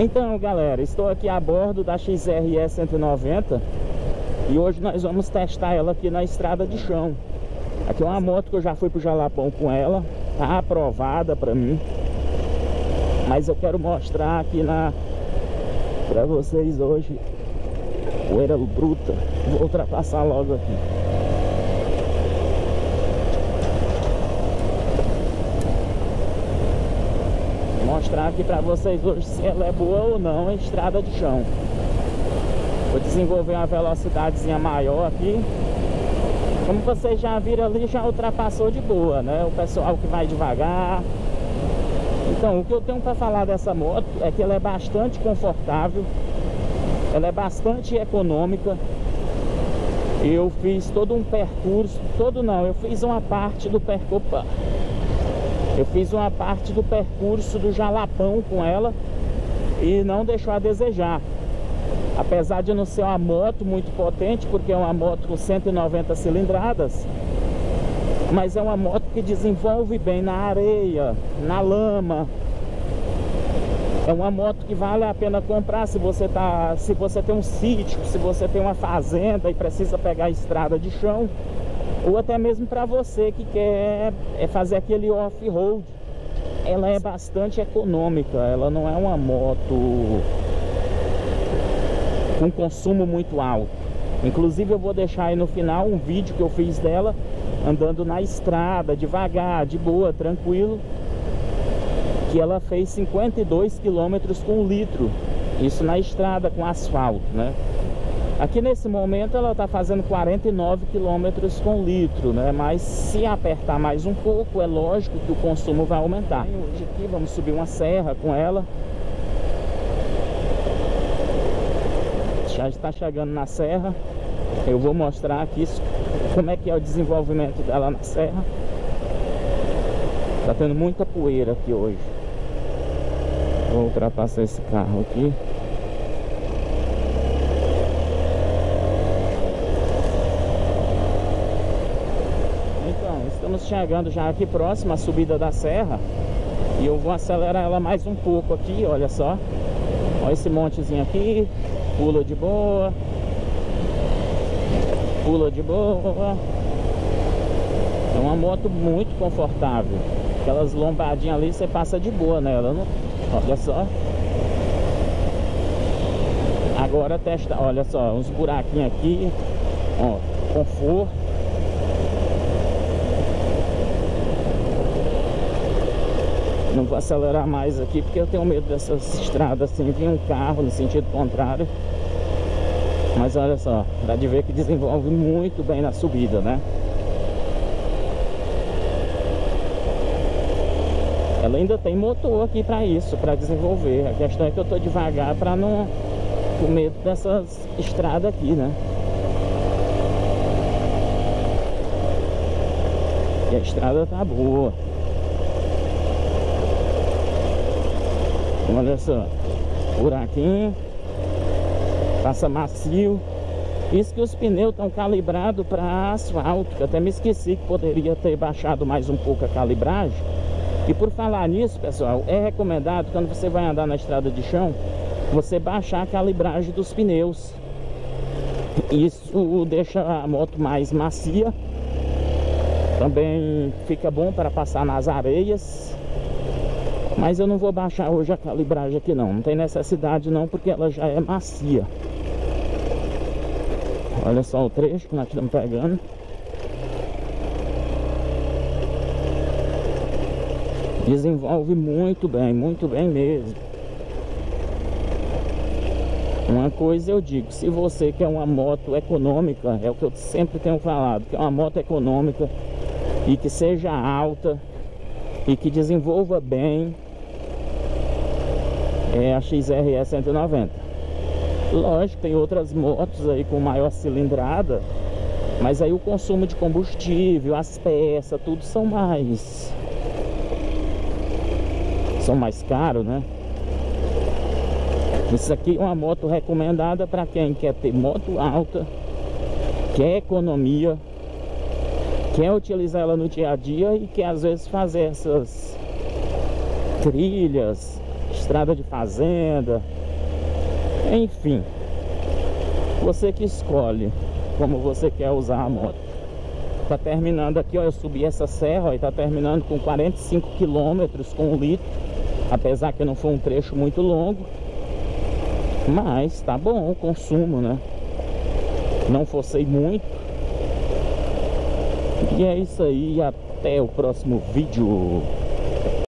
Então galera, estou aqui a bordo da XRE 190 E hoje nós vamos testar ela aqui na estrada de chão. Aqui é uma moto que eu já fui pro Jalapão com ela Tá aprovada pra mim. Mas eu quero mostrar aqui na Pra vocês hoje Poeira bruta. Vou ultrapassar logo aqui mostrar aqui para vocês hoje se ela é boa ou não em estrada de chão. Vou desenvolver uma velocidadezinha maior aqui. Como vocês já viram ali, já ultrapassou de boa, né? O pessoal que vai devagar. Então, o que eu tenho para falar dessa moto é que ela é bastante confortável. Ela é bastante econômica. Eu fiz todo um percurso, todo não, eu fiz uma parte do percurso eu fiz uma parte do percurso do Jalapão com ela e não deixou a desejar. Apesar de não ser uma moto muito potente, porque é uma moto com 190 cilindradas, mas é uma moto que desenvolve bem na areia, na lama. É uma moto que vale a pena comprar se você, tá, se você tem um sítio, se você tem uma fazenda e precisa pegar a estrada de chão ou até mesmo para você que quer é fazer aquele off-road. Ela é bastante econômica ela não é uma moto com consumo muito alto. Inclusive eu vou deixar aí no final um vídeo que eu fiz dela andando na estrada devagar, de boa, tranquilo que ela fez 52 quilômetros com litro. Isso na estrada com asfalto né Aqui nesse momento ela está fazendo 49 km com litro, né? Mas se apertar mais um pouco, é lógico que o consumo vai aumentar. Hoje aqui vamos subir uma serra com ela. Já está chegando na serra. Eu vou mostrar aqui como é que é o desenvolvimento dela na serra. Está tendo muita poeira aqui hoje. Vou ultrapassar esse carro aqui. Estamos chegando já aqui próximo à subida da serra. E eu vou acelerar ela mais um pouco aqui, olha só. Olha esse montezinho aqui. Pula de boa. Pula de boa. É uma moto muito confortável. Aquelas lombadinhas ali você passa de boa nela não... Olha só. Agora testa, olha só, uns buraquinhos aqui. Ó, conforto Não vou acelerar mais aqui porque eu tenho medo dessas estradas assim, vir um carro no sentido contrário. Mas olha só, dá de ver que desenvolve muito bem na subida, né? Ela ainda tem motor aqui para isso, para desenvolver. A questão é que eu tô devagar para não com medo dessas estradas aqui, né? E a estrada tá boa. Olha só, buraquinho, passa macio. Isso que os pneus estão calibrados para asfalto, que até me esqueci que poderia ter baixado mais um pouco a calibragem. E por falar nisso, pessoal, é recomendado quando você vai andar na estrada de chão, você baixar a calibragem dos pneus. Isso deixa a moto mais macia. Também fica bom para passar nas areias mas eu não vou baixar hoje a calibragem aqui não. Não tem necessidade não, porque ela já é macia. Olha só o trecho que nós estamos pegando. Desenvolve muito bem, muito bem mesmo. Uma coisa eu digo, se você quer uma moto econômica É o que eu sempre tenho falado Que é uma moto econômica E que seja alta E que desenvolva bem é a XRE 190 lógico tem outras motos aí com maior cilindrada mas aí o consumo de combustível as peças tudo são mais são mais caros né? Isso aqui é uma moto recomendada para quem quer ter moto alta quer economia quer utilizar ela no dia a dia e quer às vezes fazer essas trilhas estrada de fazenda, enfim, você que escolhe como você quer usar a moto. Tá terminando aqui, ó, eu subi essa serra ó, e tá terminando com 45 quilômetros com litro, apesar que não foi um trecho muito longo, mas tá bom o consumo, né? Não forcei muito. E é isso aí, até o próximo vídeo.